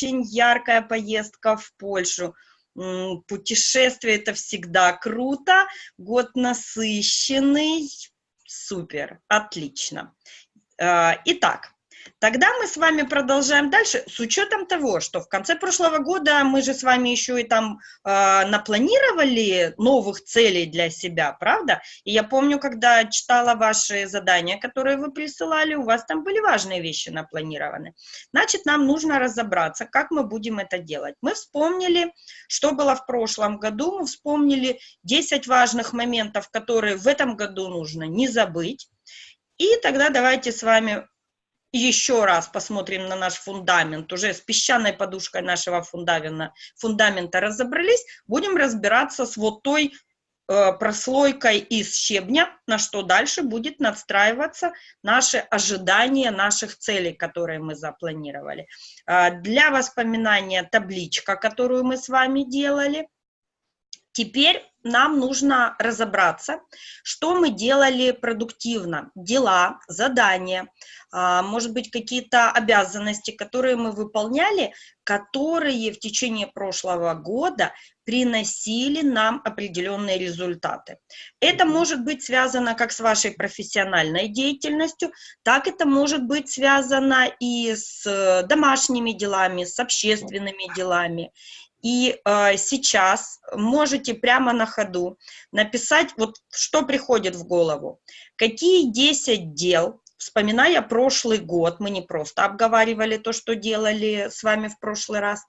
очень яркая поездка в Польшу. Путешествие это всегда круто, год насыщенный, супер, отлично. А, итак, Тогда мы с вами продолжаем дальше, с учетом того, что в конце прошлого года мы же с вами еще и там э, напланировали новых целей для себя, правда? И я помню, когда читала ваши задания, которые вы присылали, у вас там были важные вещи напланированы. Значит, нам нужно разобраться, как мы будем это делать. Мы вспомнили, что было в прошлом году, мы вспомнили 10 важных моментов, которые в этом году нужно не забыть. И тогда давайте с вами еще раз посмотрим на наш фундамент, уже с песчаной подушкой нашего фундамента, фундамента разобрались, будем разбираться с вот той э, прослойкой из щебня, на что дальше будет надстраиваться наши ожидания наших целей, которые мы запланировали. Э, для воспоминания табличка, которую мы с вами делали. Теперь нам нужно разобраться, что мы делали продуктивно, дела, задания, а, может быть, какие-то обязанности, которые мы выполняли, которые в течение прошлого года приносили нам определенные результаты. Это может быть связано как с вашей профессиональной деятельностью, так это может быть связано и с домашними делами, с общественными делами. И э, сейчас можете прямо на ходу написать, вот что приходит в голову. Какие 10 дел, вспоминая прошлый год, мы не просто обговаривали то, что делали с вами в прошлый раз,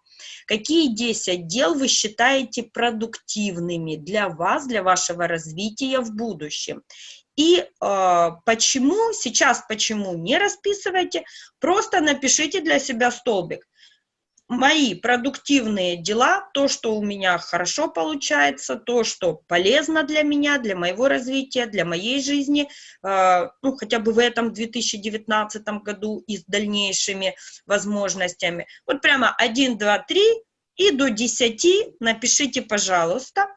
какие 10 дел вы считаете продуктивными для вас, для вашего развития в будущем. И э, почему, сейчас почему не расписывайте, просто напишите для себя столбик мои продуктивные дела, то, что у меня хорошо получается, то, что полезно для меня, для моего развития, для моей жизни, э, ну, хотя бы в этом 2019 году и с дальнейшими возможностями. Вот прямо 1, 2, 3 и до 10 напишите, пожалуйста.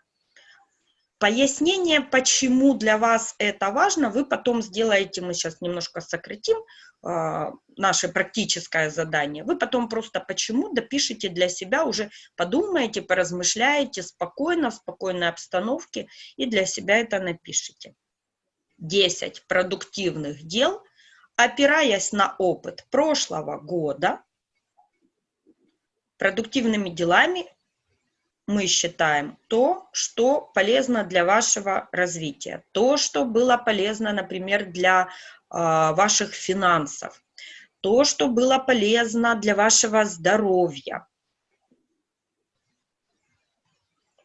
Пояснение, почему для вас это важно, вы потом сделаете, мы сейчас немножко сократим, наше практическое задание, вы потом просто почему? допишите для себя, уже подумаете, поразмышляете спокойно, в спокойной обстановке и для себя это напишите. 10 продуктивных дел, опираясь на опыт прошлого года, продуктивными делами мы считаем то, что полезно для вашего развития, то, что было полезно, например, для а, ваших финансов, то, что было полезно для вашего здоровья.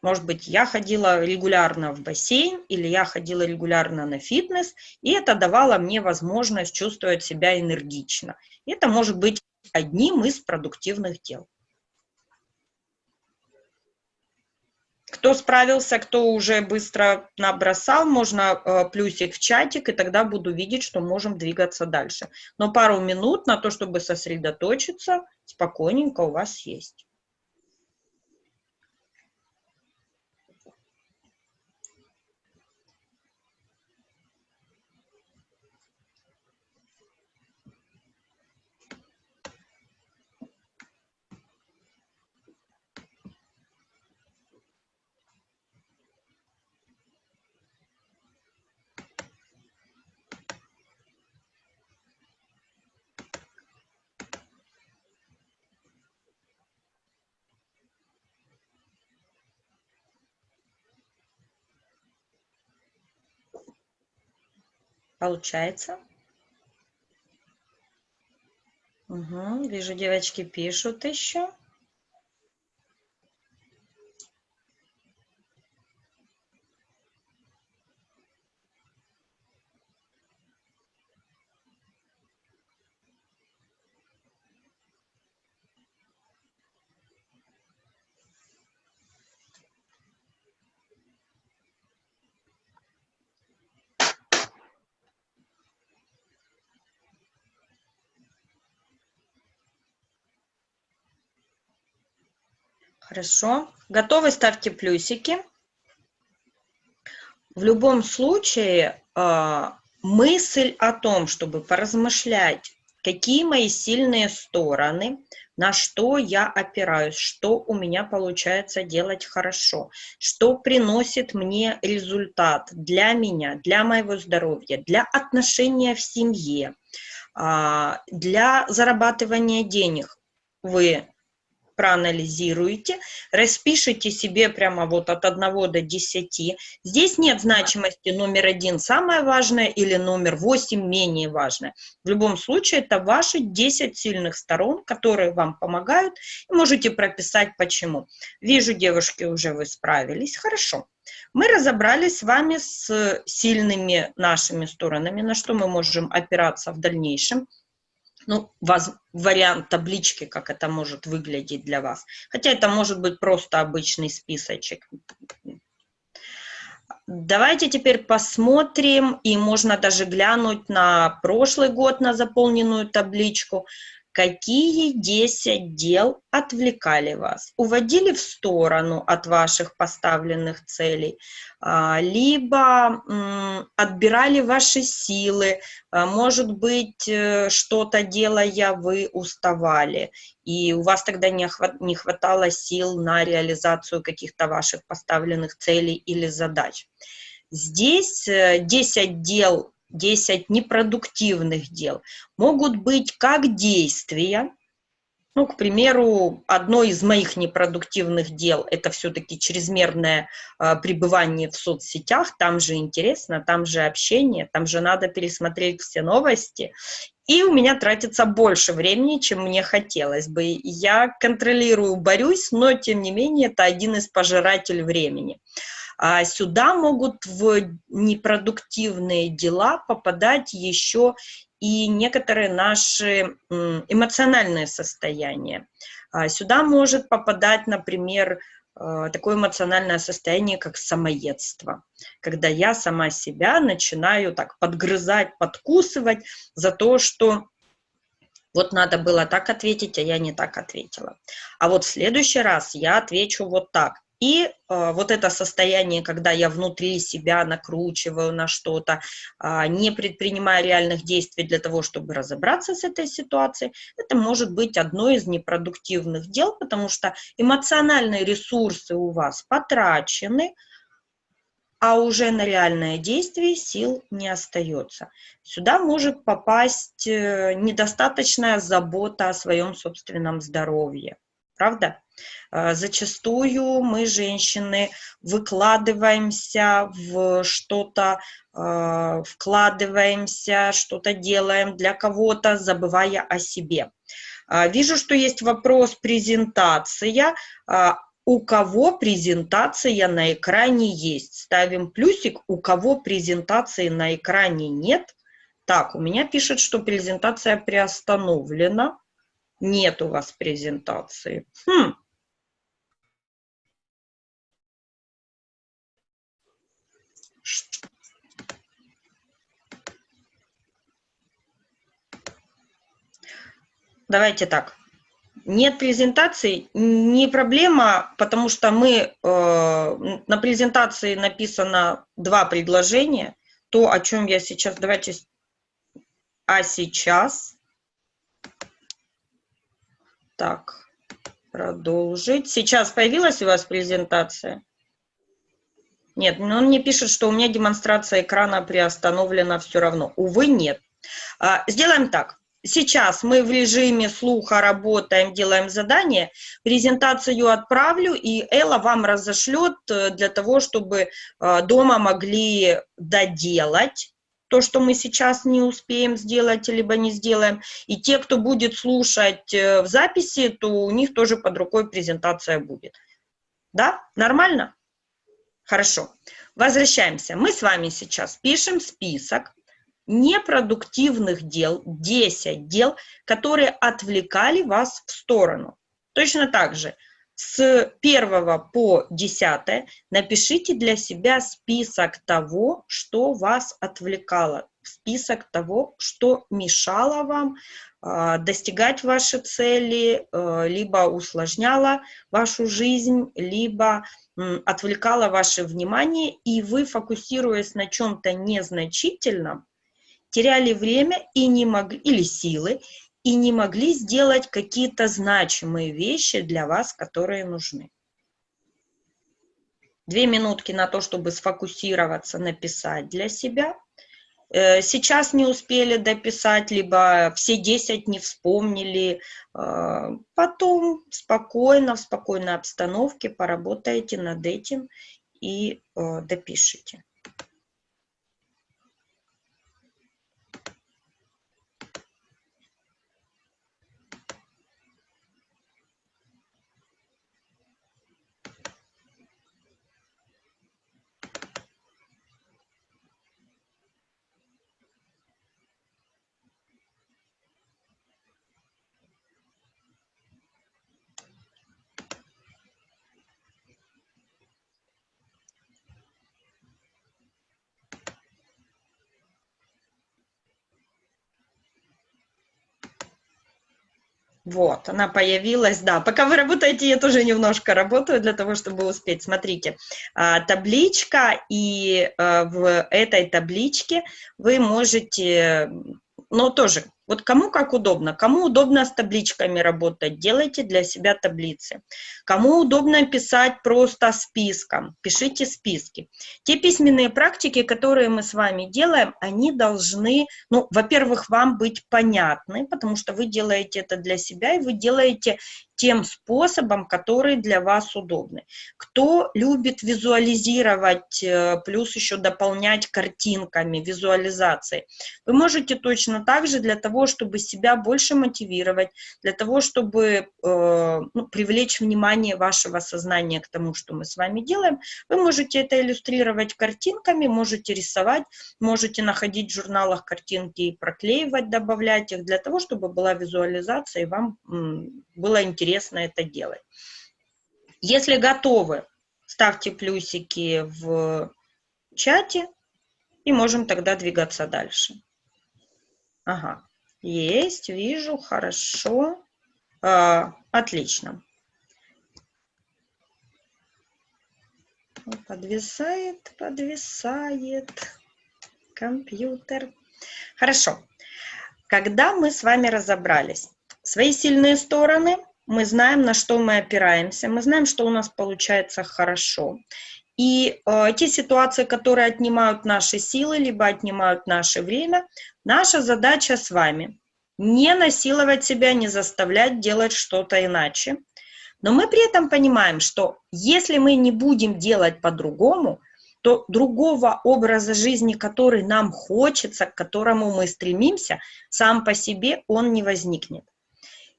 Может быть, я ходила регулярно в бассейн или я ходила регулярно на фитнес, и это давало мне возможность чувствовать себя энергично. Это может быть одним из продуктивных дел. Кто справился, кто уже быстро набросал, можно э, плюсик в чатик, и тогда буду видеть, что можем двигаться дальше. Но пару минут на то, чтобы сосредоточиться, спокойненько у вас есть. Получается? Угу, вижу, девочки пишут еще. Хорошо. Готовы? Ставьте плюсики. В любом случае, а, мысль о том, чтобы поразмышлять, какие мои сильные стороны, на что я опираюсь, что у меня получается делать хорошо, что приносит мне результат для меня, для моего здоровья, для отношения в семье, а, для зарабатывания денег. Вы проанализируете, распишите себе прямо вот от 1 до 10. Здесь нет значимости номер один самое важное или номер 8 менее важное. В любом случае это ваши 10 сильных сторон, которые вам помогают. И можете прописать почему. Вижу, девушки, уже вы справились. Хорошо. Мы разобрались с вами с сильными нашими сторонами, на что мы можем опираться в дальнейшем ну, воз, вариант таблички, как это может выглядеть для вас. Хотя это может быть просто обычный списочек. Давайте теперь посмотрим, и можно даже глянуть на прошлый год, на заполненную табличку. Какие 10 дел отвлекали вас, уводили в сторону от ваших поставленных целей, а, либо отбирали ваши силы, а, может быть, э, что-то делая, вы уставали, и у вас тогда не хватало сил на реализацию каких-то ваших поставленных целей или задач. Здесь 10 э, дел 10 непродуктивных дел могут быть как действия, ну, к примеру, одно из моих непродуктивных дел – это все-таки чрезмерное э, пребывание в соцсетях, там же интересно, там же общение, там же надо пересмотреть все новости, и у меня тратится больше времени, чем мне хотелось бы. Я контролирую, борюсь, но, тем не менее, это один из пожирателей времени. А сюда могут в непродуктивные дела попадать еще и некоторые наши эмоциональные состояния. А сюда может попадать, например, э, такое эмоциональное состояние, как самоедство, когда я сама себя начинаю так подгрызать, подкусывать за то, что вот надо было так ответить, а я не так ответила. А вот в следующий раз я отвечу вот так. И э, вот это состояние, когда я внутри себя накручиваю на что-то, э, не предпринимая реальных действий для того, чтобы разобраться с этой ситуацией, это может быть одно из непродуктивных дел, потому что эмоциональные ресурсы у вас потрачены, а уже на реальное действие сил не остается. Сюда может попасть э, недостаточная забота о своем собственном здоровье. Правда? Э, зачастую мы, женщины, выкладываемся в что-то, э, вкладываемся, что-то делаем для кого-то, забывая о себе. Э, вижу, что есть вопрос презентация. У кого презентация на экране есть? Ставим плюсик. У кого презентации на экране нет? Так, у меня пишет, что презентация приостановлена. Нет у вас презентации. Хм, Давайте так. Нет презентации, не проблема, потому что мы, э, на презентации написано два предложения, то, о чем я сейчас, давайте, а сейчас, так, продолжить. Сейчас появилась у вас презентация? Нет, но он мне пишет, что у меня демонстрация экрана приостановлена все равно. Увы, нет. А, сделаем так. Сейчас мы в режиме слуха работаем, делаем задание, презентацию отправлю, и Элла вам разошлет э, для того, чтобы э, дома могли доделать то, что мы сейчас не успеем сделать, либо не сделаем. И те, кто будет слушать э, в записи, то у них тоже под рукой презентация будет. Да? Нормально? Хорошо. Возвращаемся. Мы с вами сейчас пишем список непродуктивных дел, 10 дел, которые отвлекали вас в сторону. Точно так же с 1 по 10 напишите для себя список того, что вас отвлекало, список того, что мешало вам э, достигать ваши цели, э, либо усложняло вашу жизнь, либо отвлекало ваше внимание, и вы, фокусируясь на чем-то незначительном, теряли время и не могли, или силы, и не могли сделать какие-то значимые вещи для вас, которые нужны. Две минутки на то, чтобы сфокусироваться, написать для себя. Э, сейчас не успели дописать, либо все 10 не вспомнили. Э, потом спокойно, в спокойной обстановке поработаете над этим и э, допишите. Вот, она появилась, да. Пока вы работаете, я тоже немножко работаю для того, чтобы успеть. Смотрите, а, табличка, и а, в этой табличке вы можете, но тоже вот кому как удобно. Кому удобно с табличками работать, делайте для себя таблицы. Кому удобно писать просто списком, пишите списки. Те письменные практики, которые мы с вами делаем, они должны, ну, во-первых, вам быть понятны, потому что вы делаете это для себя, и вы делаете тем способом, который для вас удобный. Кто любит визуализировать, э, плюс еще дополнять картинками, визуализацией, вы можете точно так же для того, чтобы себя больше мотивировать, для того, чтобы э, ну, привлечь внимание вашего сознания к тому, что мы с вами делаем, вы можете это иллюстрировать картинками, можете рисовать, можете находить в журналах картинки и проклеивать, добавлять их, для того, чтобы была визуализация и вам было интересно это делать. Если готовы, ставьте плюсики в чате, и можем тогда двигаться дальше. Ага, есть, вижу, хорошо, а, отлично. Подвисает, подвисает компьютер. Хорошо. Когда мы с вами разобрались, Свои сильные стороны, мы знаем, на что мы опираемся, мы знаем, что у нас получается хорошо. И э, те ситуации, которые отнимают наши силы, либо отнимают наше время, наша задача с вами не насиловать себя, не заставлять делать что-то иначе. Но мы при этом понимаем, что если мы не будем делать по-другому, то другого образа жизни, который нам хочется, к которому мы стремимся, сам по себе он не возникнет.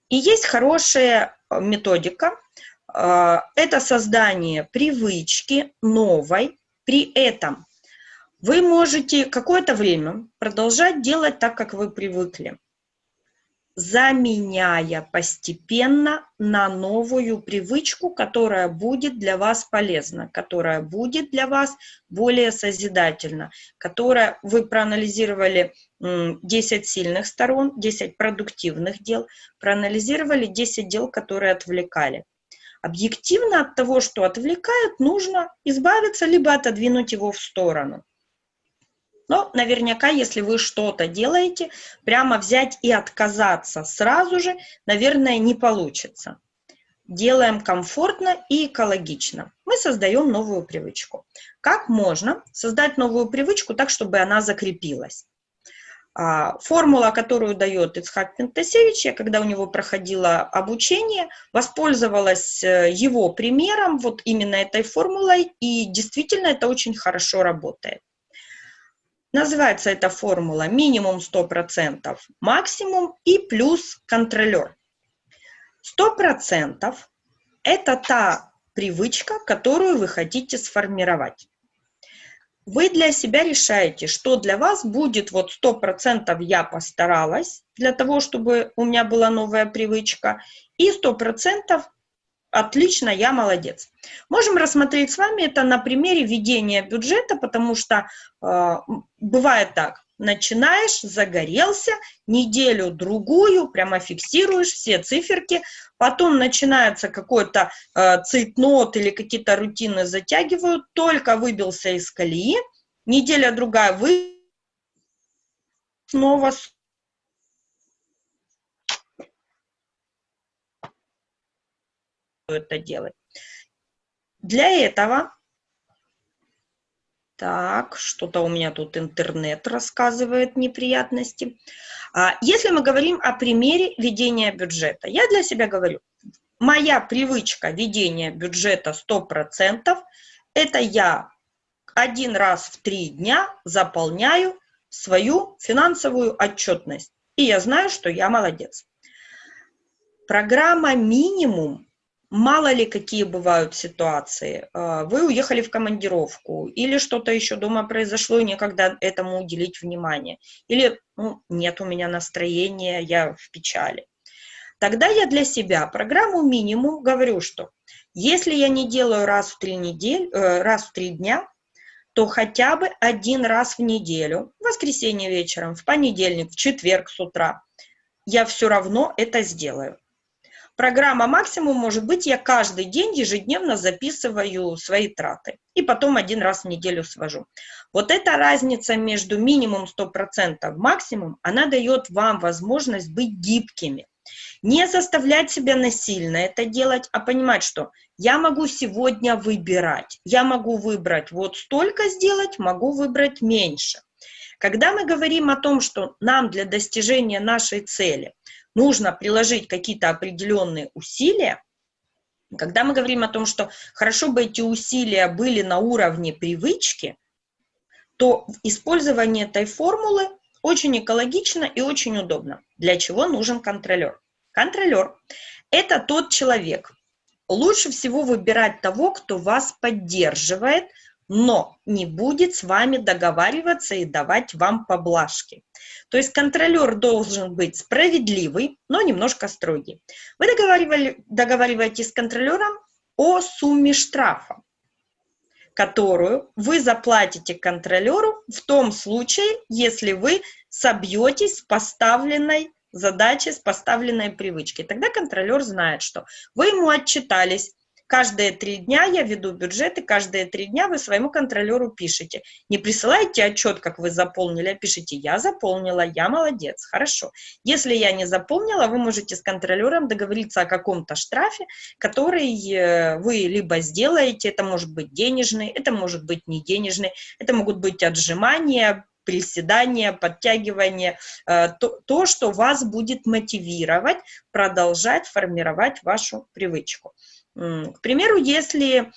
И есть хорошая э, методика. Э, это создание привычки новой. При этом вы можете какое-то время продолжать делать так, как вы привыкли заменяя постепенно на новую привычку, которая будет для вас полезна, которая будет для вас более созидательна, которая вы проанализировали 10 сильных сторон, 10 продуктивных дел, проанализировали 10 дел, которые отвлекали. Объективно от того, что отвлекает, нужно избавиться, либо отодвинуть его в сторону. Но наверняка, если вы что-то делаете, прямо взять и отказаться сразу же, наверное, не получится. Делаем комфортно и экологично. Мы создаем новую привычку. Как можно создать новую привычку так, чтобы она закрепилась? А, формула, которую дает Ицхак Пентасевич, я когда у него проходила обучение, воспользовалась э, его примером, вот именно этой формулой, и действительно это очень хорошо работает. Называется эта формула минимум 100%, максимум и плюс контролер. 100% это та привычка, которую вы хотите сформировать. Вы для себя решаете, что для вас будет вот 100% я постаралась для того, чтобы у меня была новая привычка, и 100% Отлично, я молодец. Можем рассмотреть с вами это на примере ведения бюджета, потому что э, бывает так. Начинаешь, загорелся, неделю-другую, прямо фиксируешь все циферки, потом начинается какой-то э, цейтнот или какие-то рутины затягивают, только выбился из колеи, неделя-другая вы снова это делать. Для этого, так, что-то у меня тут интернет рассказывает неприятности. А, если мы говорим о примере ведения бюджета, я для себя говорю, моя привычка ведения бюджета 100%, это я один раз в три дня заполняю свою финансовую отчетность. И я знаю, что я молодец. Программа «Минимум» мало ли какие бывают ситуации. А, вы уехали в командировку, или что-то еще дома произошло, и некогда этому уделить внимание. Или ну, нет у меня настроения, я в печали. Тогда я для себя программу минимум говорю, что если я не делаю раз в три недели, э, раз в три дня, то хотя бы один раз в неделю, в воскресенье вечером, в понедельник, в четверг с утра, я все равно это сделаю. Программа максимум может быть, я каждый день ежедневно записываю свои траты и потом один раз в неделю свожу. Вот эта разница между минимум 100% максимум, она дает вам возможность быть гибкими. Не заставлять себя насильно это делать, а понимать, что я могу сегодня выбирать. Я могу выбрать вот столько сделать, могу выбрать меньше. Когда мы говорим о том, что нам для достижения нашей цели нужно приложить какие-то определенные усилия, когда мы говорим о том, что хорошо бы эти усилия были на уровне привычки, то использование этой формулы очень экологично и очень удобно. Для чего нужен контролер? Контролер – это тот человек. Лучше всего выбирать того, кто вас поддерживает, но не будет с вами договариваться и давать вам поблажки. То есть контролер должен быть справедливый, но немножко строгий. Вы договариваетесь с контролером о сумме штрафа, которую вы заплатите контролеру в том случае, если вы собьетесь с поставленной задачи, с поставленной привычки. Тогда контролер знает, что вы ему отчитались, Каждые три дня я веду бюджеты, каждые три дня вы своему контролеру пишете. Не присылайте отчет, как вы заполнили, а пишите «я заполнила, я молодец, хорошо». Если я не заполнила, вы можете с контролером договориться о каком-то штрафе, который э, вы либо сделаете, это может быть денежный, это может быть не денежный, это могут быть отжимания, приседания, подтягивания, э, то, то, что вас будет мотивировать продолжать формировать вашу привычку. К примеру, если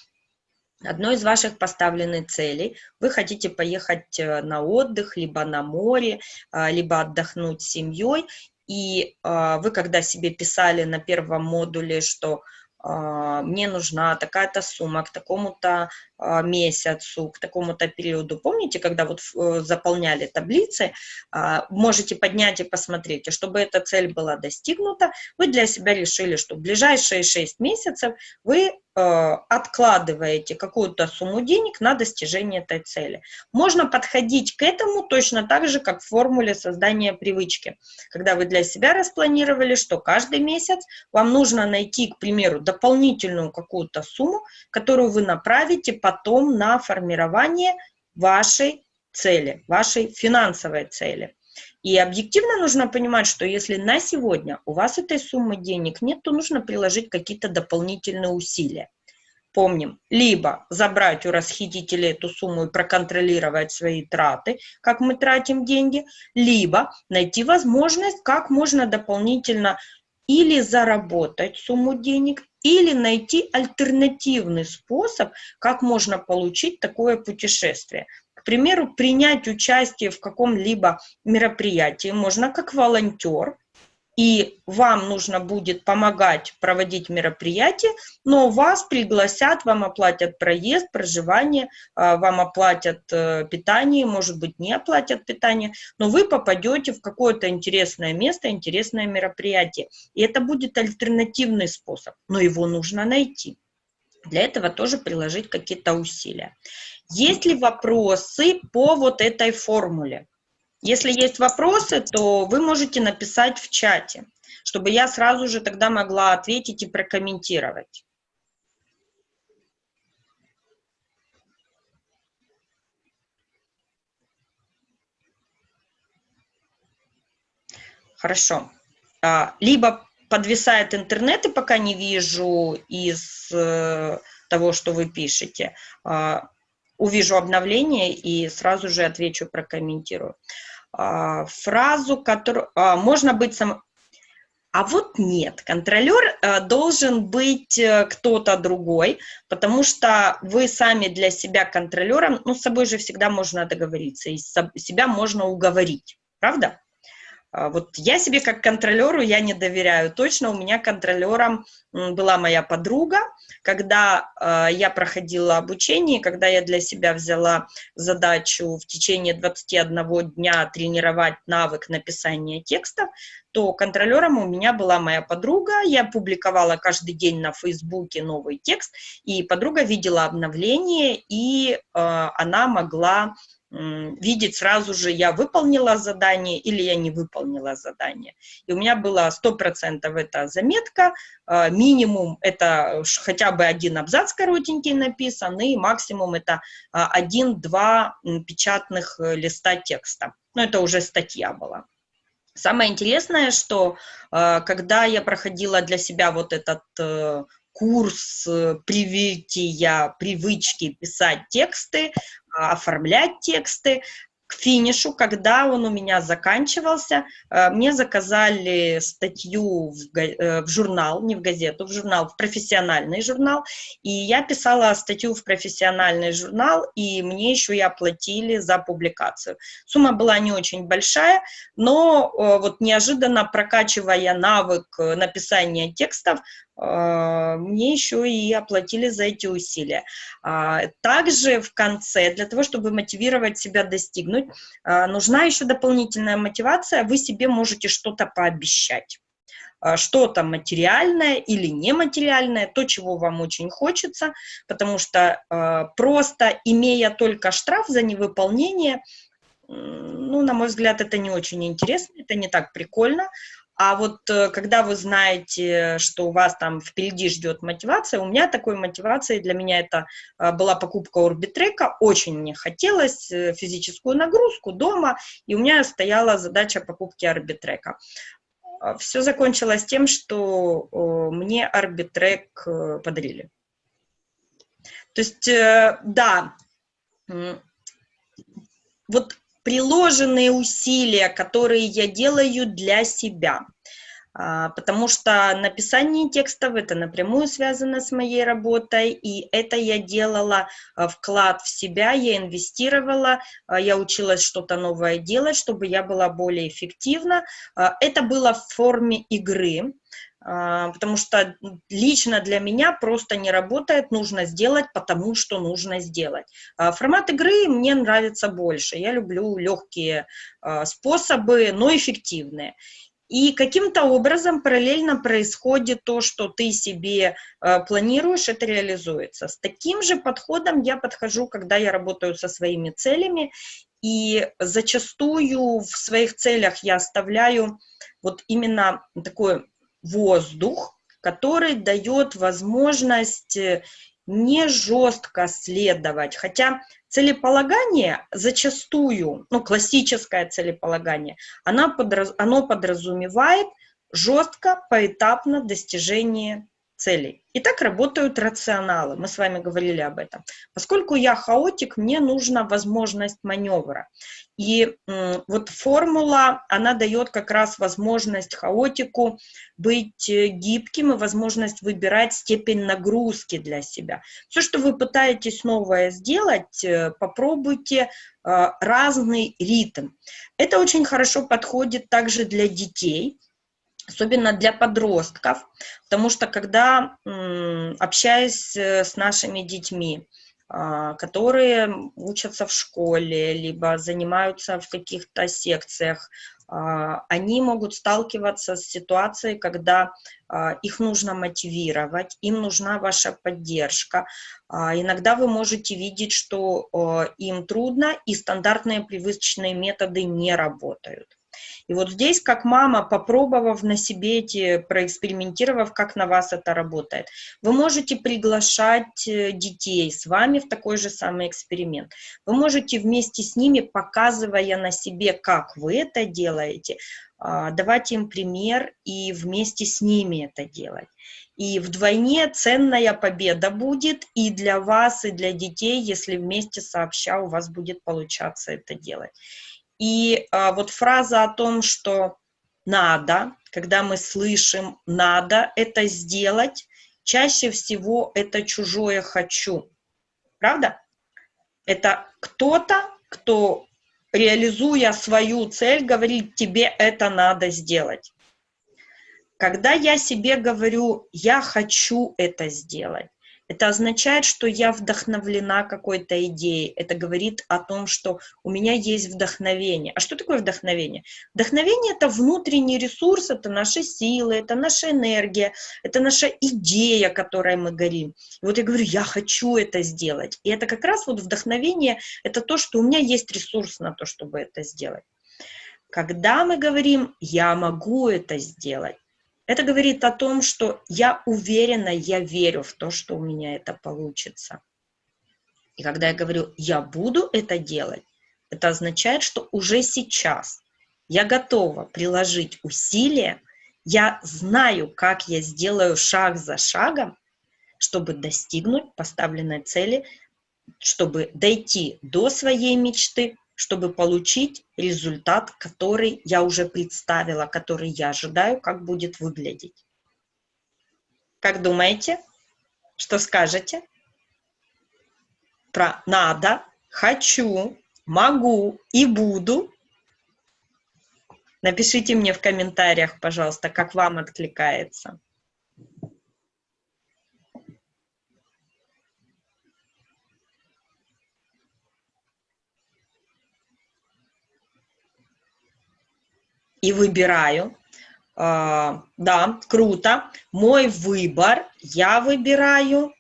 одной из ваших поставленных целей вы хотите поехать э, на отдых, либо на море, а, либо отдохнуть с семьей, и а, вы когда себе писали на первом модуле, что мне нужна такая-то сумма к такому-то а, месяцу, к такому-то периоду. Помните, когда вот э, заполняли таблицы, а, можете поднять и посмотреть, чтобы эта цель была достигнута, вы для себя решили, что в ближайшие 6 месяцев вы откладываете какую-то сумму денег на достижение этой цели. Можно подходить к этому точно так же, как в формуле создания привычки. Когда вы для себя распланировали, что каждый месяц вам нужно найти, к примеру, дополнительную какую-то сумму, которую вы направите потом на формирование вашей цели, вашей финансовой цели. И объективно нужно понимать, что если на сегодня у вас этой суммы денег нет, то нужно приложить какие-то дополнительные усилия. Помним, либо забрать у расхитителя эту сумму и проконтролировать свои траты, как мы тратим деньги, либо найти возможность, как можно дополнительно или заработать сумму денег, или найти альтернативный способ, как можно получить такое путешествие. Примеру, принять участие в каком-либо мероприятии можно как волонтер, и вам нужно будет помогать проводить мероприятие, но вас пригласят, вам оплатят проезд, проживание, а, вам оплатят э, питание, может быть, не оплатят питание, но вы попадете в какое-то интересное место, интересное мероприятие. И это будет альтернативный способ, но его нужно найти. Для этого тоже приложить какие-то усилия. Есть ли вопросы по вот этой формуле? Если есть вопросы, то вы можете написать в чате, чтобы я сразу же тогда могла ответить и прокомментировать. Хорошо. А, либо подвисает интернет, и пока не вижу из э, того, что вы пишете, э, увижу обновление и сразу же отвечу, прокомментирую. Э, фразу, которую... Э, можно быть сам... А вот нет, контролер э, должен быть э, кто-то другой, потому что вы сами для себя контролером, ну, с собой же всегда можно договориться, и себя можно уговорить, правда? А, вот я себе как контролеру я не доверяю. Точно у меня контролером была моя подруга, когда э, я проходила обучение, когда я для себя взяла задачу в течение 21 дня тренировать навык написания текстов, то контролером у меня была моя подруга. Я публиковала каждый день на Фейсбуке новый текст, и подруга видела обновление, и э, она могла видеть сразу же, я выполнила задание или я не выполнила задание. И у меня было 100% это заметка, а, минимум это хотя бы один абзац коротенький написан, и максимум это а, один-два печатных э, листа текста. Но это уже статья была. Самое интересное, что а, когда я проходила для себя вот этот э, курс э, привития, привычки писать тексты, оформлять тексты, к финишу, когда он у меня заканчивался, э, мне заказали статью в, э, в журнал, не в газету, в журнал, в профессиональный журнал, и я писала статью в профессиональный журнал, и мне еще и оплатили за публикацию. Сумма была не очень большая, но э, вот неожиданно прокачивая навык написания текстов, а, мне еще и оплатили за эти усилия. А, также в конце, для того, чтобы мотивировать себя достигнуть, а, нужна еще дополнительная мотивация, вы себе можете что-то пообещать. Что-то материальное или нематериальное, то, чего вам очень хочется, потому что просто имея только штраф за невыполнение, ну, на мой взгляд, это не очень интересно, это не так прикольно, а вот э, когда вы знаете, что у вас там впереди ждет мотивация, у меня такой мотивацией, для меня это э, была покупка Орбитрека, очень мне хотелось э, физическую нагрузку дома, и у меня стояла задача покупки Орбитрека. А, Все закончилось тем, что мне Арбитрек подарили. То есть, да, вот приложенные усилия, которые я делаю для себя. А, потому что написание текстов это напрямую связано с моей работой, и это я делала а, вклад в себя, я инвестировала, а, я училась что-то новое делать, чтобы я была более эффективна. Это было в форме игры, потому что лично для меня просто не работает, нужно сделать, потому что нужно сделать. А, формат игры мне нравится больше, я люблю легкие а, способы, но эффективные. И каким-то образом параллельно происходит то, что ты себе планируешь, это реализуется. С таким же подходом я подхожу, когда я работаю со своими целями, и зачастую в своих целях я оставляю вот именно такой воздух, который дает возможность э, не жестко следовать, хотя целеполагание зачастую, ну, классическое целеполагание, оно подразумевает жестко, поэтапно достижение целей. И так работают рационалы, мы с вами говорили об этом. Поскольку я хаотик, мне нужна возможность маневра. И вот формула, она дает как раз возможность хаотику быть э, гибким и возможность выбирать степень нагрузки для себя. Все, что вы пытаетесь новое сделать, э, попробуйте э, разный ритм. Это очень хорошо подходит также для детей, особенно для подростков, потому что когда, общаясь с нашими детьми, а, которые учатся в школе, либо занимаются в каких-то секциях, а, они могут сталкиваться с ситуацией, когда а, их нужно мотивировать, им нужна ваша поддержка. Иногда вы можете видеть, что им трудно, и стандартные привычные методы не работают. И вот здесь, как мама, попробовав на себе эти, проэкспериментировав, как на вас это работает, вы можете приглашать э, детей с вами в такой же самый эксперимент. Вы можете вместе с ними, показывая на себе, как вы это делаете, а, давать им пример и вместе с ними это делать. И вдвойне ценная победа будет и для вас, и для детей, если вместе сообща у вас будет получаться это делать. И а, вот фраза о том, что надо, когда мы слышим «надо это сделать», чаще всего это чужое «хочу». Правда? Это кто-то, кто, реализуя свою цель, говорит «тебе это надо сделать». Когда я себе говорю «я хочу это сделать», это означает, что я вдохновлена какой-то идеей. Это говорит о том, что у меня есть вдохновение. А что такое вдохновение? Вдохновение — это внутренний ресурс, это наши силы, это наша энергия, это наша идея, которой мы горим. И вот я говорю, я хочу это сделать. И это как раз вот вдохновение — это то, что у меня есть ресурс на то, чтобы это сделать. Когда мы говорим «я могу это сделать», это говорит о том, что я уверена, я верю в то, что у меня это получится. И когда я говорю «я буду это делать», это означает, что уже сейчас я готова приложить усилия, я знаю, как я сделаю шаг за шагом, чтобы достигнуть поставленной цели, чтобы дойти до своей мечты, чтобы получить результат, который я уже представила, который я ожидаю, как будет выглядеть. Как думаете? Что скажете? Про надо, хочу, могу и буду. Напишите мне в комментариях, пожалуйста, как вам откликается. И выбираю. Uh, да, круто. Мой выбор, я выбираю.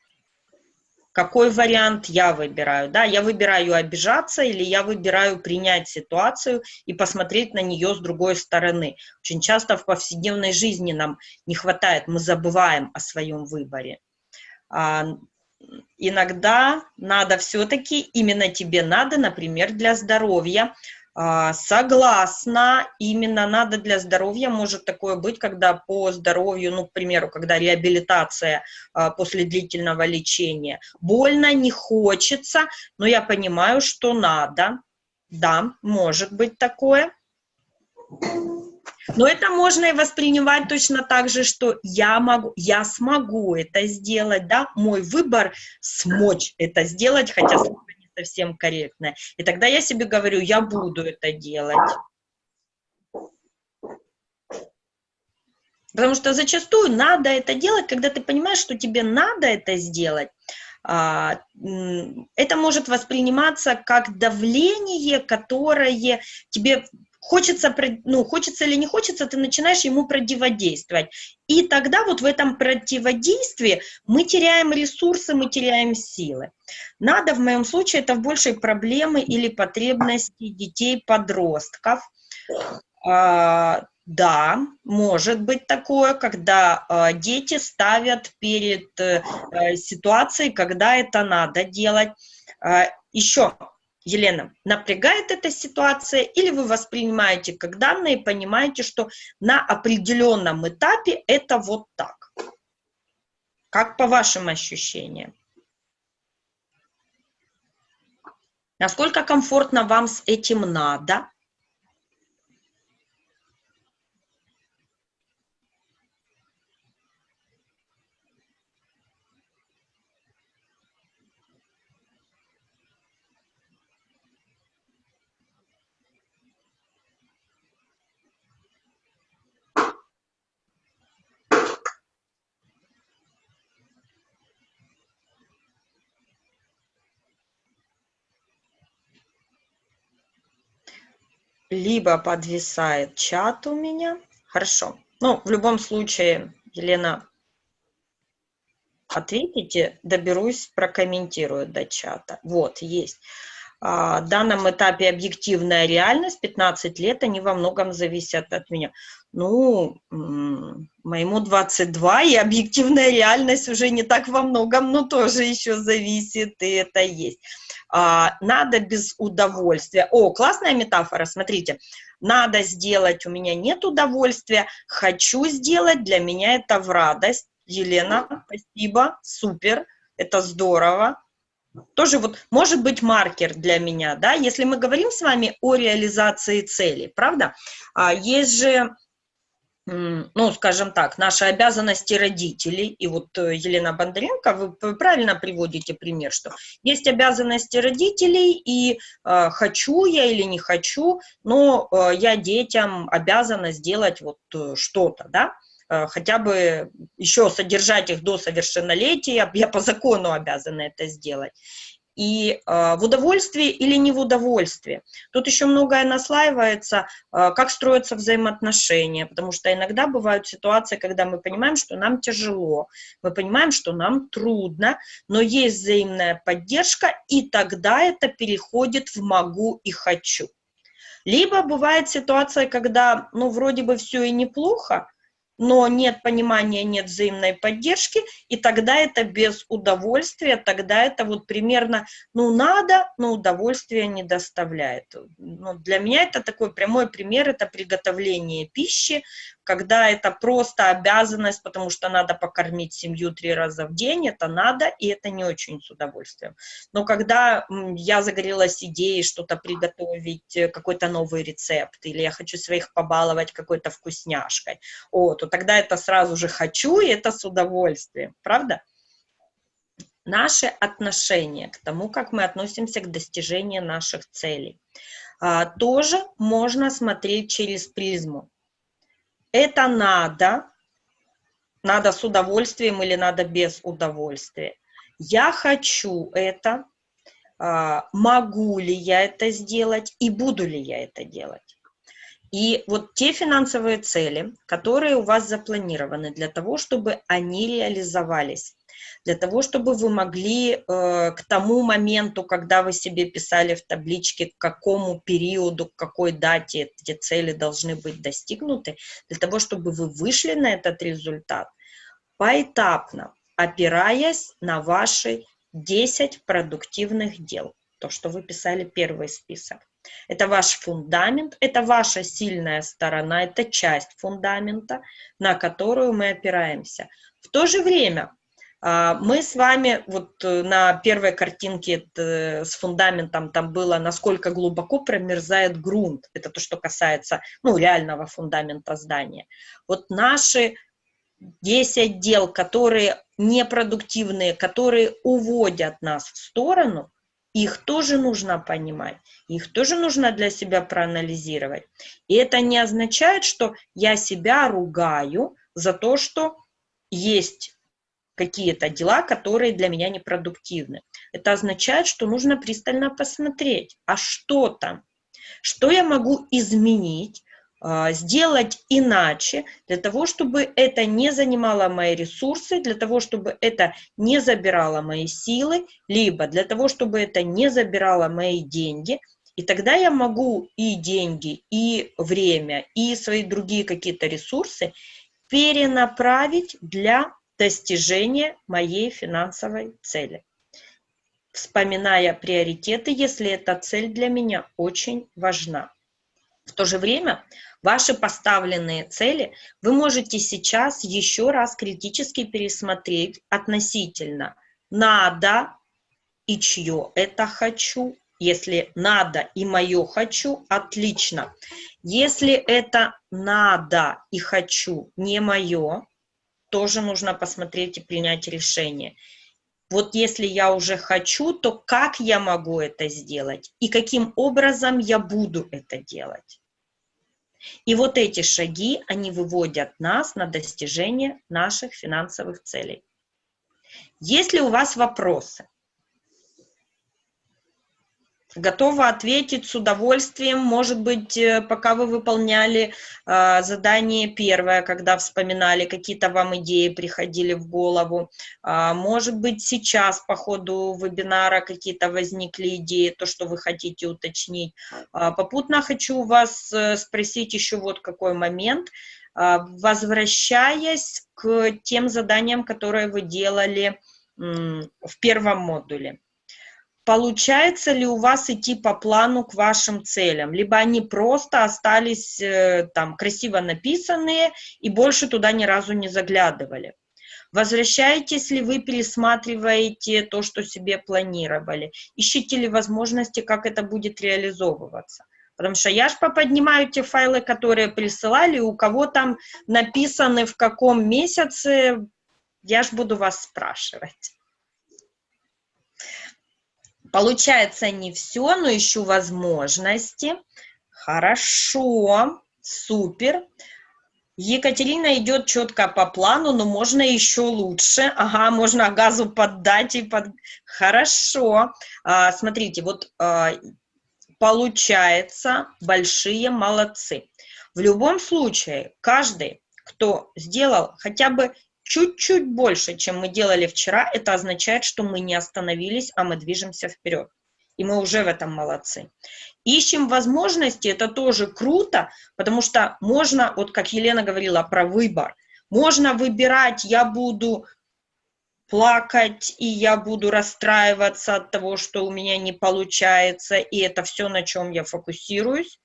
Какой вариант я выбираю? Да, я выбираю обижаться или я выбираю принять ситуацию и посмотреть на нее с другой стороны. Очень часто в повседневной жизни нам не хватает, мы забываем о своем выборе. Uh, иногда надо все-таки, именно тебе надо, например, для здоровья, а, согласна, именно надо для здоровья, может такое быть, когда по здоровью, ну, к примеру, когда реабилитация а, после длительного лечения, больно, не хочется, но я понимаю, что надо, да, может быть такое. Но это можно и воспринимать точно так же, что я могу, я смогу это сделать, да, мой выбор смочь это сделать, хотя совсем корректное. И тогда я себе говорю, я буду это делать. Потому что зачастую надо это делать, когда ты понимаешь, что тебе надо это сделать, а, это может восприниматься как давление, которое тебе хочется, ну, хочется или не хочется, ты начинаешь ему противодействовать. И тогда вот в этом противодействии мы теряем ресурсы, мы теряем силы. Надо в моем случае это в большей проблемы или потребности детей-подростков. А, да, может быть такое, когда э, дети ставят перед э, ситуацией, когда это надо делать. Э, еще Елена, напрягает эта ситуация или вы воспринимаете как данные, понимаете, что на определенном этапе это вот так? Как по вашим ощущениям? Насколько комфортно вам с этим надо? Либо подвисает чат у меня. Хорошо. Ну, в любом случае, Елена, ответите, доберусь, прокомментирую до чата. Вот, есть. а, данном этапе объективная реальность, 15 лет, они во многом зависят от меня. Ну, моему 22, и объективная реальность уже не так во многом, но тоже еще зависит, и это есть. А, надо без удовольствия. О, классная метафора, смотрите. Надо сделать, у меня нет удовольствия, хочу сделать, для меня это в радость. Елена, спасибо, супер, это здорово тоже вот может быть маркер для меня, да, если мы говорим с вами о реализации цели, правда? А есть же, ну, скажем так, наши обязанности родителей, и вот э, Елена Бондаренко, вы правильно приводите пример, что есть обязанности родителей, и э, хочу я или не хочу, но э, я детям обязана сделать вот э, что-то, да, Э, хотя бы еще содержать их до совершеннолетия, я по закону обязана это сделать. И э, в удовольствии или не в удовольствии. Тут еще многое наслаивается, э, как строятся взаимоотношения, потому что иногда бывают ситуации, когда мы понимаем, что нам тяжело, мы понимаем, что нам трудно, но есть взаимная поддержка, и тогда это переходит в «могу» и «хочу». Либо бывает ситуация, когда, ну, вроде бы все и неплохо, но нет понимания, нет взаимной поддержки, и тогда это без удовольствия, тогда это вот примерно, ну, надо, но удовольствия не доставляет. Ну, для меня это такой прямой пример, это приготовление пищи, когда это просто обязанность, потому что надо покормить семью три раза в день, это надо, и это не очень с удовольствием. Но когда я загорелась идеей что-то приготовить, э, какой-то новый рецепт, или я хочу своих побаловать какой-то вкусняшкой, о, то тогда это сразу же хочу, и это с удовольствием, правда? Наше отношение к тому, как мы относимся к достижению наших целей, а, тоже можно смотреть через призму это надо, надо с удовольствием или надо без удовольствия. Я хочу это, а, могу ли я это сделать и буду ли я это делать. И вот те финансовые цели, которые у вас запланированы для того, чтобы они реализовались, для того, чтобы вы могли э, к тому моменту, когда вы себе писали в табличке, к какому периоду, к какой дате эти цели должны быть достигнуты, для того, чтобы вы вышли на этот результат, поэтапно, опираясь на ваши 10 продуктивных дел, то, что вы писали первый список. Это ваш фундамент, это ваша сильная сторона, это часть фундамента, на которую мы опираемся. В то же время мы с вами вот э, на первой картинке с фундаментом там было, насколько глубоко промерзает грунт. Это то, что касается ну, реального фундамента здания. Вот наши 10 дел, которые непродуктивные, которые уводят нас в сторону, их тоже нужно понимать, их тоже нужно для себя проанализировать. И это не означает, что я себя ругаю за то, что есть какие-то дела, которые для меня непродуктивны. Это означает, что нужно пристально посмотреть, а что там, что я могу изменить, а, сделать иначе, для того, чтобы это не занимало мои ресурсы, для того, чтобы это не забирало мои силы, либо для того, чтобы это не забирало мои деньги, и тогда я могу и деньги, и время, и свои другие какие-то ресурсы перенаправить для достижения моей финансовой цели. Вспоминая приоритеты, если эта цель для меня очень важна. В то же время ваши поставленные цели вы можете сейчас еще раз критически пересмотреть относительно надо и чье это хочу. Если надо и мое хочу, отлично. Если это надо и хочу не мое, тоже нужно посмотреть и принять решение. Вот если я уже хочу, то как я могу это сделать и каким образом я буду это делать. И вот эти шаги, они выводят нас на достижение наших финансовых целей. Есть ли у вас вопросы? Готова ответить с удовольствием. Может быть, э, пока вы выполняли э, задание первое, когда вспоминали, какие-то вам идеи приходили в голову. Э, может быть, сейчас по ходу вебинара какие-то возникли идеи, то, что вы хотите уточнить. Э, попутно хочу вас э, спросить еще вот какой момент. Э, возвращаясь к тем заданиям, которые вы делали э, в первом модуле получается ли у вас идти по плану к вашим целям, либо они просто остались э, там красиво написанные и больше туда ни разу не заглядывали. Возвращаетесь ли вы, пересматриваете то, что себе планировали? Ищите ли возможности, как это будет реализовываться? Потому что я ж поподнимаю те файлы, которые присылали, у кого там написаны в каком месяце, я ж буду вас спрашивать. Получается не все, но ищу возможности. Хорошо, супер. Екатерина идет четко по плану, но можно еще лучше. Ага, можно газу поддать и под... Хорошо. А, смотрите, вот а, получается, большие молодцы. В любом случае, каждый, кто сделал хотя бы чуть-чуть больше, чем мы делали вчера, это означает, что мы не остановились, а мы движемся вперед. И мы уже в этом молодцы. Ищем возможности, это тоже круто, потому что можно, вот как Елена говорила про выбор, можно выбирать, я буду плакать, и я буду расстраиваться от того, что у меня не получается, и это все, на чем я фокусируюсь.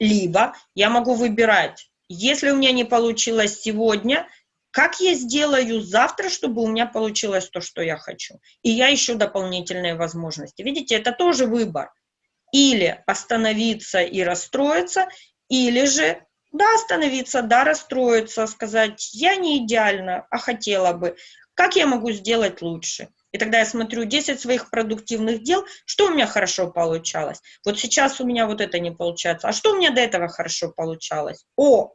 Либо я могу выбирать, если у меня не получилось сегодня, как я сделаю завтра, чтобы у меня получилось то, что я хочу? И я ищу дополнительные возможности. Видите, это тоже выбор. Или остановиться и расстроиться, или же, да, остановиться, да, расстроиться, сказать, я не идеально, а хотела бы. Как я могу сделать лучше? И тогда я смотрю 10 своих продуктивных дел, что у меня хорошо получалось. Вот сейчас у меня вот это не получается. А что у меня до этого хорошо получалось? О,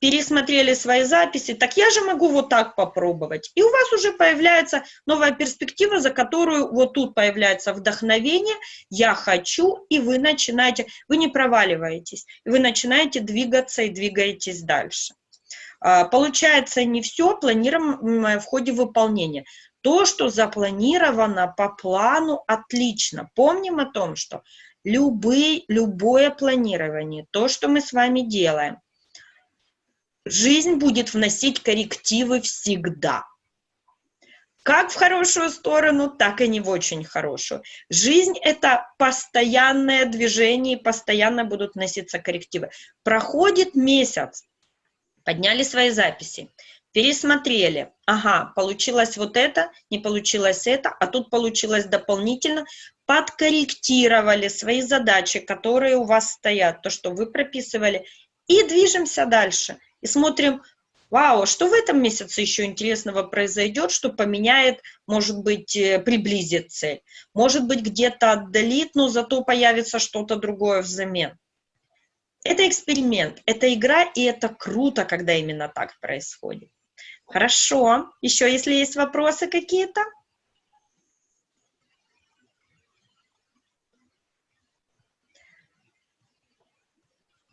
пересмотрели свои записи, так я же могу вот так попробовать. И у вас уже появляется новая перспектива, за которую вот тут появляется вдохновение, я хочу, и вы начинаете, вы не проваливаетесь, вы начинаете двигаться и двигаетесь дальше. А, получается не все планируемое в ходе выполнения. То, что запланировано по плану, отлично. Помним о том, что любые, любое планирование, то, что мы с вами делаем, Жизнь будет вносить коррективы всегда. Как в хорошую сторону, так и не в очень хорошую. Жизнь – это постоянное движение, и постоянно будут носиться коррективы. Проходит месяц, подняли свои записи, пересмотрели. Ага, получилось вот это, не получилось это, а тут получилось дополнительно. Подкорректировали свои задачи, которые у вас стоят, то, что вы прописывали, и движемся дальше – и смотрим, вау, что в этом месяце еще интересного произойдет, что поменяет, может быть, э, приблизит цель. Может быть, где-то отдалит, но зато появится что-то другое взамен. Это эксперимент, это игра, и это круто, когда именно так происходит. Хорошо. Еще, если есть вопросы какие-то?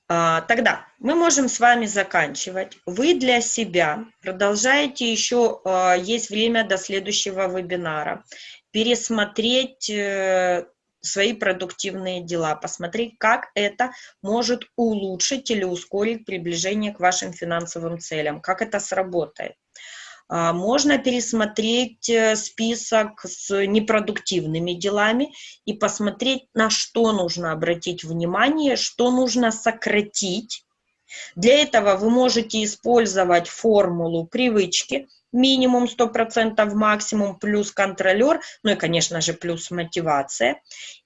Тогда мы можем с вами заканчивать. Вы для себя продолжаете еще, а, есть время до следующего вебинара, пересмотреть э, свои продуктивные дела, посмотреть, как это может улучшить или ускорить приближение к вашим финансовым целям, как это сработает. А, можно пересмотреть э, список с непродуктивными делами и посмотреть, на что нужно обратить внимание, что нужно сократить. Для этого вы можете использовать формулу привычки, минимум 100%, максимум плюс контролер, ну и, конечно же, плюс мотивация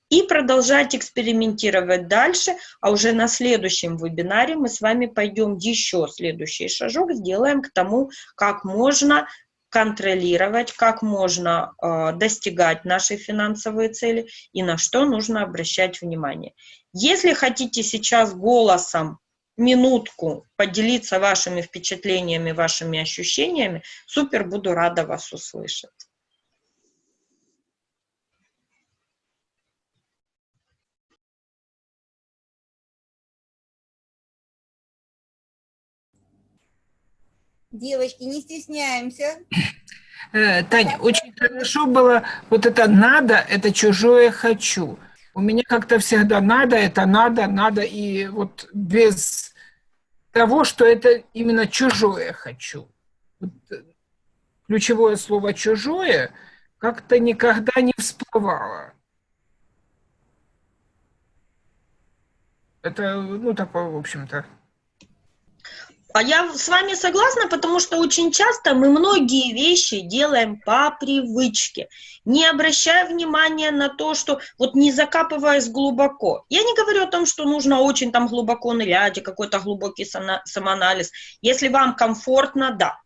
и продолжать экспериментировать дальше, а уже на следующем вебинаре мы с вами пойдем еще следующий шажок, сделаем к тому, как можно контролировать, как можно э, достигать нашей финансовые цели и на что нужно обращать внимание. Если хотите сейчас голосом минутку поделиться вашими впечатлениями, вашими ощущениями, супер, буду рада вас услышать. Девочки, не стесняемся. Э, Таня, очень хорошо было вот это «надо» — это чужое «хочу». У меня как-то всегда «надо» — это «надо», «надо», и вот без того, что это именно чужое «хочу». Вот э, ключевое слово «чужое» как-то никогда не всплывало. Это, ну, такое, в общем-то. А я с вами согласна, потому что очень часто мы многие вещи делаем по привычке, не обращая внимания на то, что вот не закапываясь глубоко. Я не говорю о том, что нужно очень там глубоко нырять какой-то глубокий самоанализ. Если вам комфортно, да.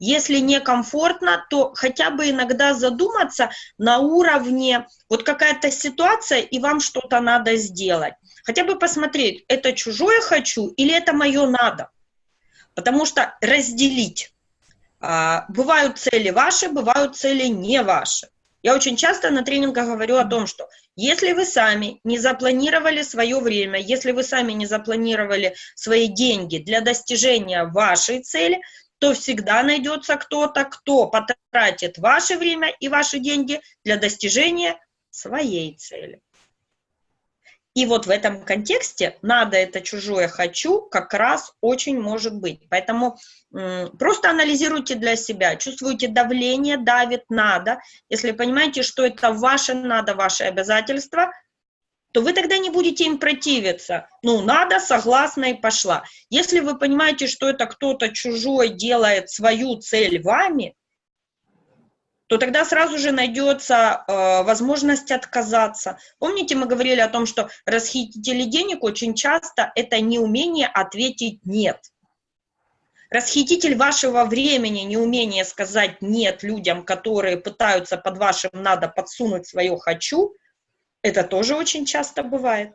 Если некомфортно, то хотя бы иногда задуматься на уровне, вот какая-то ситуация, и вам что-то надо сделать. Хотя бы посмотреть, это чужое хочу или это мое надо. Потому что разделить. А, бывают цели ваши, бывают цели не ваши. Я очень часто на тренингах говорю о том, что если вы сами не запланировали свое время, если вы сами не запланировали свои деньги для достижения вашей цели, то всегда найдется кто-то, кто потратит ваше время и ваши деньги для достижения своей цели. И вот в этом контексте «надо» — это чужое «хочу» как раз очень может быть. Поэтому просто анализируйте для себя, чувствуете давление, давит «надо». Если понимаете, что это ваше «надо», ваше обязательство, то вы тогда не будете им противиться. Ну, надо, согласна и пошла. Если вы понимаете, что это кто-то чужой делает свою цель вами, то тогда сразу же найдется э, возможность отказаться. Помните, мы говорили о том, что расхитители денег очень часто это неумение ответить «нет». Расхититель вашего времени, неумение сказать «нет» людям, которые пытаются под вашим «надо» подсунуть свое «хочу», это тоже очень часто бывает.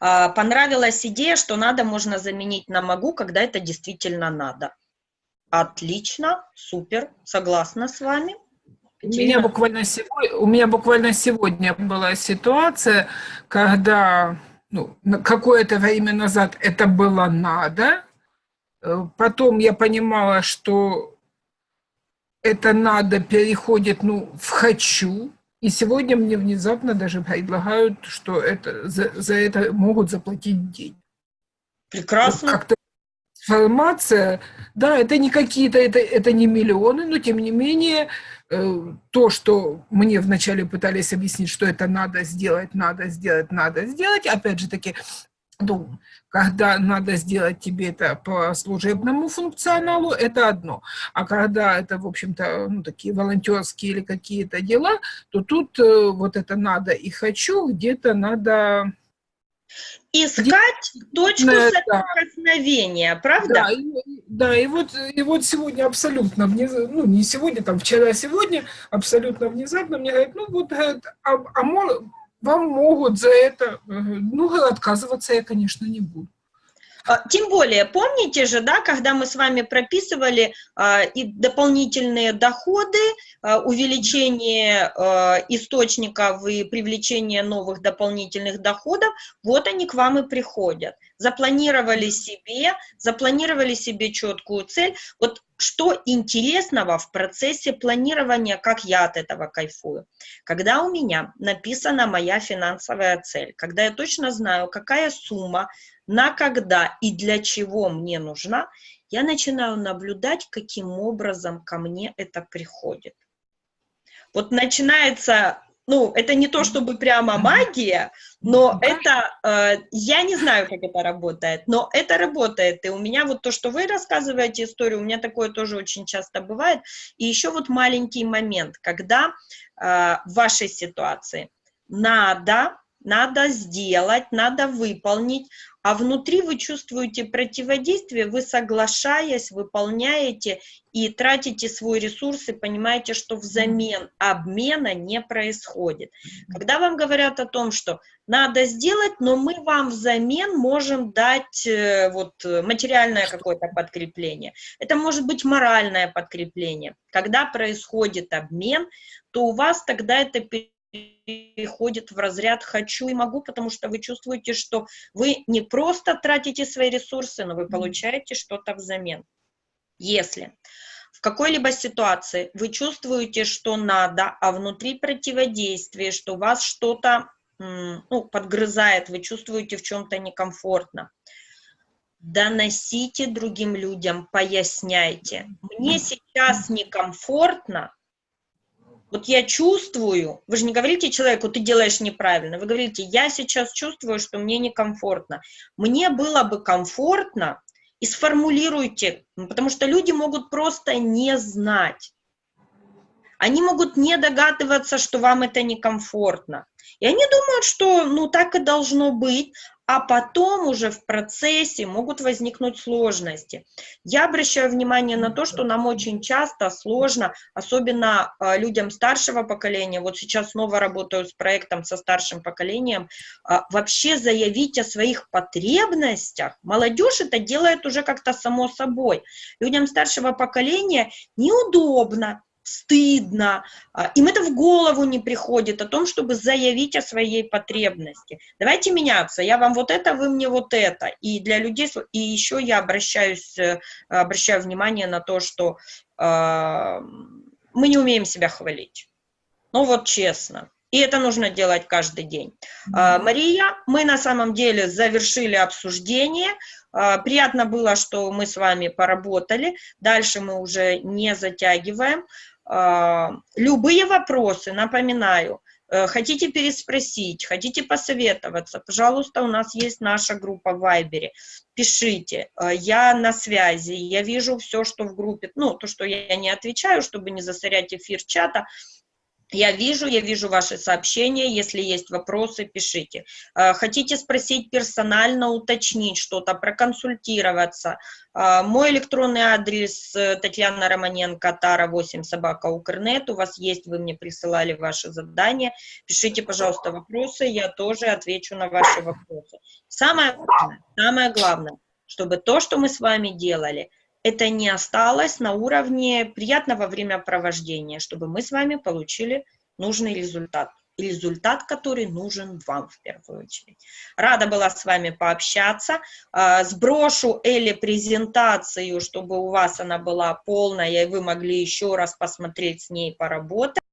А, понравилась идея, что «надо» можно заменить на «могу», когда это действительно надо. Отлично, супер, согласна с вами. У меня, буквально сегодня, у меня буквально сегодня была ситуация, когда ну, какое-то время назад это было надо, э, потом я понимала, что это надо переходит ну, в «хочу», и сегодня мне внезапно даже предлагают, что это, за, за это могут заплатить деньги. Прекрасно. Вот информация, да, это не какие-то, это, это не миллионы, но тем не менее э, то, что мне вначале пытались объяснить, что это надо сделать, надо сделать, надо сделать, опять же таки, ну, когда надо сделать тебе это по служебному функционалу, это одно. А когда это, в общем-то, ну, такие волонтерские или какие-то дела, то тут э, вот это надо и хочу, где-то надо Искать точку да, соприкосновения, правда? Да, и, да, и вот, и вот сегодня абсолютно, внезапно, ну не сегодня, там вчера, сегодня, абсолютно внезапно мне говорят, ну вот, а, а вам могут за это, э, ну отказываться я, конечно, не буду. А, тем более, помните же, да, когда мы с вами прописывали а, и дополнительные доходы, а, увеличение а, источников и привлечение новых дополнительных доходов, вот они к вам и приходят. Запланировали себе, запланировали себе четкую цель. Вот что интересного в процессе планирования, как я от этого кайфую? Когда у меня написана моя финансовая цель, когда я точно знаю, какая сумма на когда и для чего мне нужна, я начинаю наблюдать, каким образом ко мне это приходит. Вот начинается, ну, это не то чтобы прямо магия, но это, э, я не знаю, как это работает, но это работает. И у меня вот то, что вы рассказываете историю, у меня такое тоже очень часто бывает. И еще вот маленький момент, когда э, в вашей ситуации надо, надо сделать, надо выполнить, а внутри вы чувствуете противодействие, вы соглашаясь, выполняете и тратите свой ресурс и понимаете, что взамен обмена не происходит. Когда вам говорят о том, что надо сделать, но мы вам взамен можем дать э, вот материальное какое-то подкрепление. Это может быть моральное подкрепление. Когда происходит обмен, то у вас тогда это переходит в разряд «хочу и могу», потому что вы чувствуете, что вы не просто тратите свои ресурсы, но вы получаете что-то взамен. Если в какой-либо ситуации вы чувствуете, что надо, а внутри противодействие, что вас что-то ну, подгрызает, вы чувствуете в чем-то некомфортно, доносите другим людям, поясняйте. Мне сейчас некомфортно, вот я чувствую, вы же не говорите человеку, ты делаешь неправильно, вы говорите, я сейчас чувствую, что мне некомфортно. Мне было бы комфортно, и сформулируйте, потому что люди могут просто не знать. Они могут не догадываться, что вам это некомфортно. И они думают, что ну так и должно быть, а потом уже в процессе могут возникнуть сложности. Я обращаю внимание на то, что нам очень часто сложно, особенно э, людям старшего поколения, вот сейчас снова работаю с проектом со старшим поколением, э, вообще заявить о своих потребностях. Молодежь это делает уже как-то само собой. Людям старшего поколения неудобно, стыдно, а, им это в голову не приходит о том, чтобы заявить о своей потребности. Давайте меняться, я вам вот это, вы мне вот это. И для людей, и еще я обращаюсь, э, обращаю внимание на то, что э, мы не умеем себя хвалить. Ну вот честно. И это нужно делать каждый день. Mm -hmm. Мария, мы на самом деле завершили обсуждение. Приятно было, что мы с вами поработали. Дальше мы уже не затягиваем. А, любые вопросы, напоминаю, э, хотите переспросить, хотите посоветоваться, пожалуйста, у нас есть наша группа в Вайбере, пишите, э, я на связи, я вижу все, что в группе, ну, то, что я не отвечаю, чтобы не засорять эфир чата, я вижу, я вижу ваши сообщения, если есть вопросы, пишите. Э, хотите спросить персонально, уточнить что-то, проконсультироваться. Э, мой электронный адрес э, Татьяна Романенко, Тара 8, собака Укрнет. У вас есть, вы мне присылали ваши задания. Пишите, пожалуйста, вопросы, я тоже отвечу на ваши вопросы. Самое самое главное, чтобы то, что мы с вами делали – это не осталось на уровне приятного времяпровождения, чтобы мы с вами получили нужный результат. результат, который нужен вам в первую очередь. Рада была с вами пообщаться. А, сброшу Элли презентацию, чтобы у вас она была полная, и вы могли еще раз посмотреть с ней, поработать.